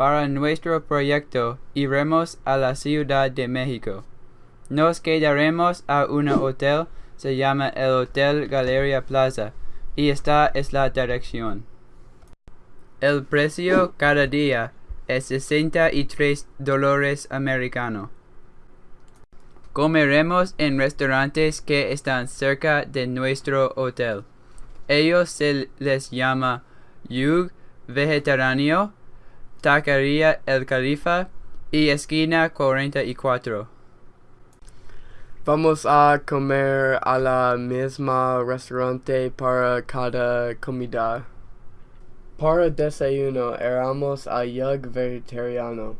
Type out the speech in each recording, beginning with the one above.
Para nuestro proyecto iremos a la Ciudad de México. Nos quedaremos a un hotel, se llama el Hotel Galeria Plaza, y esta es la dirección. El precio cada día es 63 dólares americano. Comeremos en restaurantes que están cerca de nuestro hotel. Ellos se les llama Yug Vegetariano, Taquería El Califa y Esquina 44. Vamos a comer a la misma restaurante para cada comida. Para desayuno éramos a Yug Vegetariano.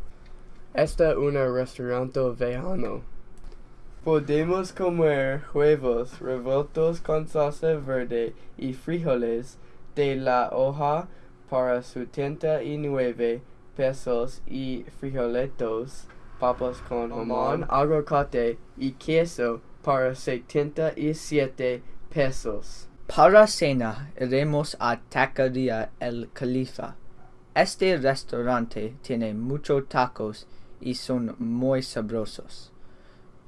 Este un restaurante vegano. Podemos comer huevos revueltos con salsa verde y frijoles de la hoja para 79 pesos y frijolitos, papas con jamón, aguacate y queso para 77 pesos. Para cena iremos a Taquería El Califa. Este restaurante tiene muchos tacos y son muy sabrosos.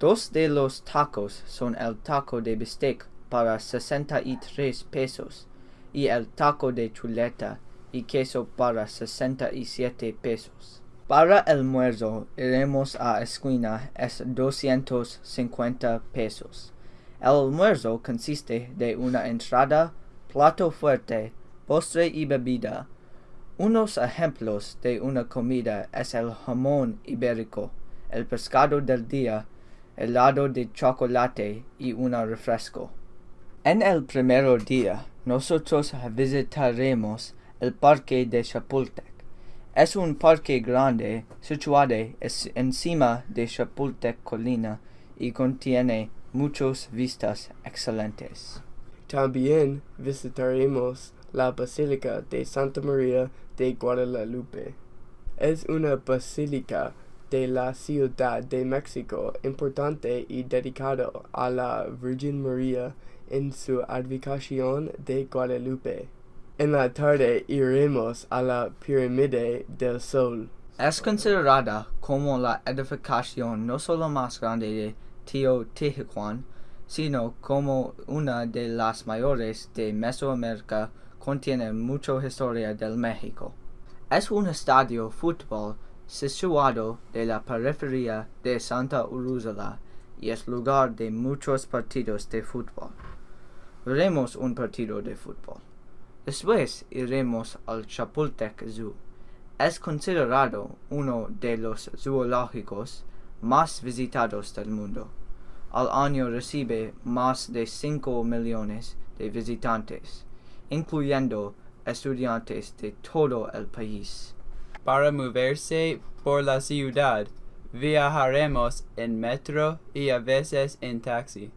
Dos de los tacos son el taco de bistec para 63 pesos y el taco de chuleta y queso para 67 pesos. Para el almuerzo iremos a esquina es 250 pesos. El almuerzo consiste de una entrada, plato fuerte, postre y bebida. Unos ejemplos de una comida es el jamón ibérico, el pescado del día, helado de chocolate y un refresco. En el primer día, nosotros visitaremos el parque de Chapultec. Es un parque grande situado encima de Chapultec Colina y contiene muchas vistas excelentes. También visitaremos la Basílica de Santa María de Guadalupe. Es una basílica de la Ciudad de México importante y dedicado a la Virgen María en su advocación de Guadalupe. En la tarde iremos a la Pirámide del Sol. Es considerada como la edificación no solo más grande de Teotihuacan, sino como una de las mayores de Mesoamérica, contiene mucha historia del México. Es un estadio fútbol situado de la periferia de Santa Úrsula y es lugar de muchos partidos de fútbol. Veremos un partido de fútbol. Después iremos al Chapultec Zoo. Es considerado uno de los zoológicos más visitados del mundo. Al año recibe más de 5 millones de visitantes, incluyendo estudiantes de todo el país. Para moverse por la ciudad, viajaremos en metro y a veces en taxi.